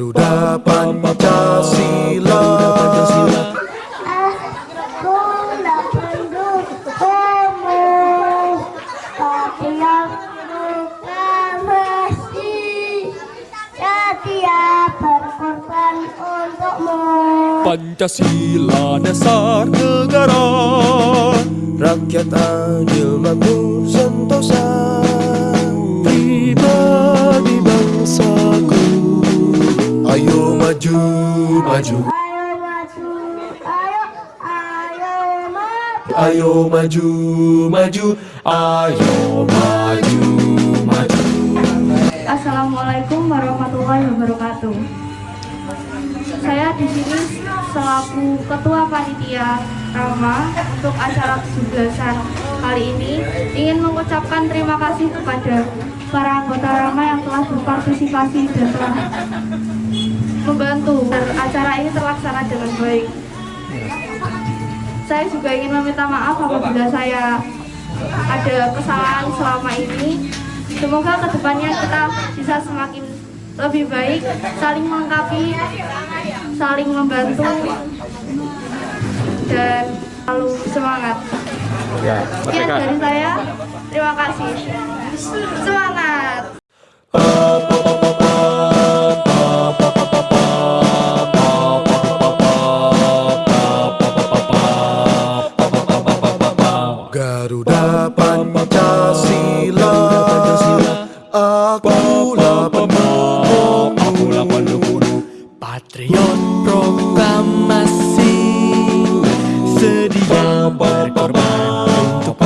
Garuda Pancasila. Pancasila. Dasar negara Rakyat adil makmur Ayo maju, maju. Ayo maju, maju. Ayo maju, maju. Assalamualaikum warahmatullahi wabarakatuh. Saya di sini selaku Ketua Panitia Rama untuk acara 17-an kali ini. Ingin mengucapkan terima kasih kepada para anggota Rama yang telah berpartisipasi dan telah membantu acara ini terlaksana dengan baik. Saya juga ingin meminta maaf apabila saya ada kesalahan selama ini. Semoga ke depannya kita bisa semakin lebih baik, saling melengkapi, saling membantu, dan selalu semangat. Ya, Sekian dari saya, terima kasih. Semangat! Akulah pendukungmu Patriot proklamasi Sedia berkorban untuk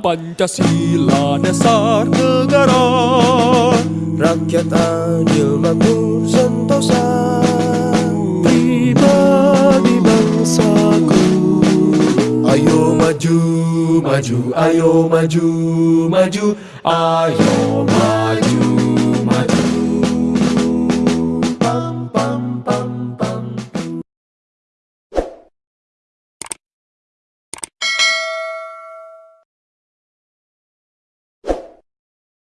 Pancasila dasar negara Rakyat adil makmur Ayo maju, maju Ayo maju, maju. Ayo maju